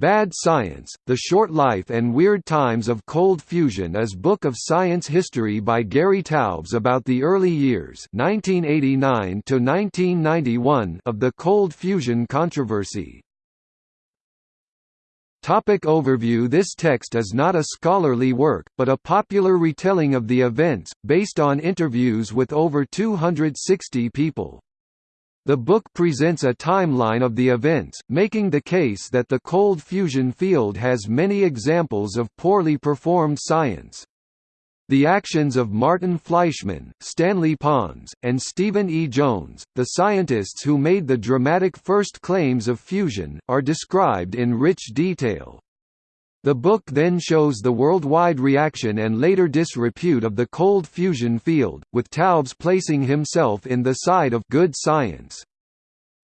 Bad Science, The Short Life and Weird Times of Cold Fusion is book of science history by Gary Taubes about the early years 1989 of the cold fusion controversy. Topic overview This text is not a scholarly work, but a popular retelling of the events, based on interviews with over 260 people. The book presents a timeline of the events, making the case that the cold fusion field has many examples of poorly performed science. The actions of Martin Fleischmann, Stanley Pons, and Steven E. Jones, the scientists who made the dramatic first claims of fusion, are described in rich detail. The book then shows the worldwide reaction and later disrepute of the cold fusion field, with Taubes placing himself in the side of good science.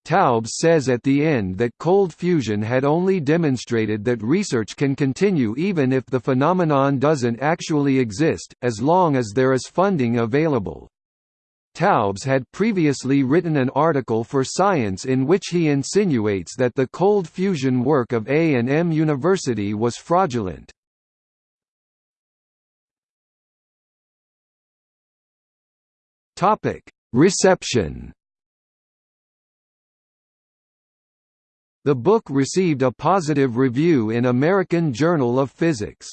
Taubes says at the end that cold fusion had only demonstrated that research can continue even if the phenomenon doesn't actually exist, as long as there is funding available. Taubes had previously written an article for Science in which he insinuates that the cold fusion work of A&M University was fraudulent. Reception The book received a positive review in American Journal of Physics.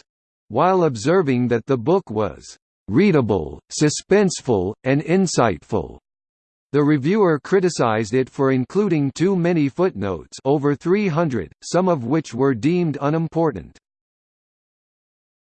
While observing that the book was readable, suspenseful, and insightful. The reviewer criticized it for including too many footnotes over 300, some of which were deemed unimportant.